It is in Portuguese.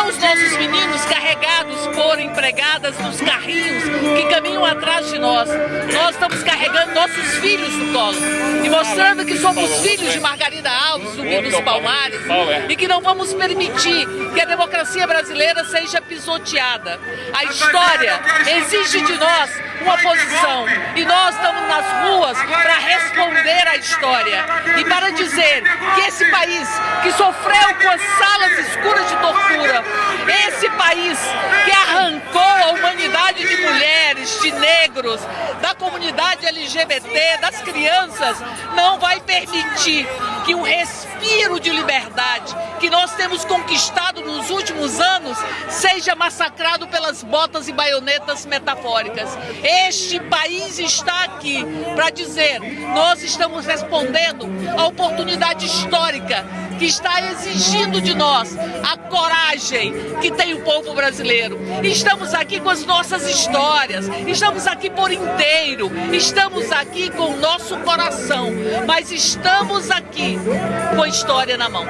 são os nossos meninos carregados por empregadas nos carrinhos que caminham atrás de nós. Nós estamos carregando nossos filhos no colo e mostrando que somos filhos de Margarida Alves, zumbi dos Palmares, e que não vamos permitir que a democracia brasileira seja pisoteada. A história exige de nós uma posição e nós estamos nas ruas para responder à história e para dizer que esse país que sofreu com as país que arrancou a humanidade de mulheres, de negros, da comunidade LGBT, das crianças, não vai permitir que um respiro de liberdade que nós temos conquistado nos últimos anos seja massacrado pelas botas e baionetas metafóricas. Este país está aqui para dizer, nós estamos respondendo à oportunidade histórica que está exigindo de nós a coragem que tem o povo brasileiro. Estamos aqui com as nossas histórias, estamos aqui por inteiro, estamos aqui com o nosso coração, mas estamos aqui com a história na mão.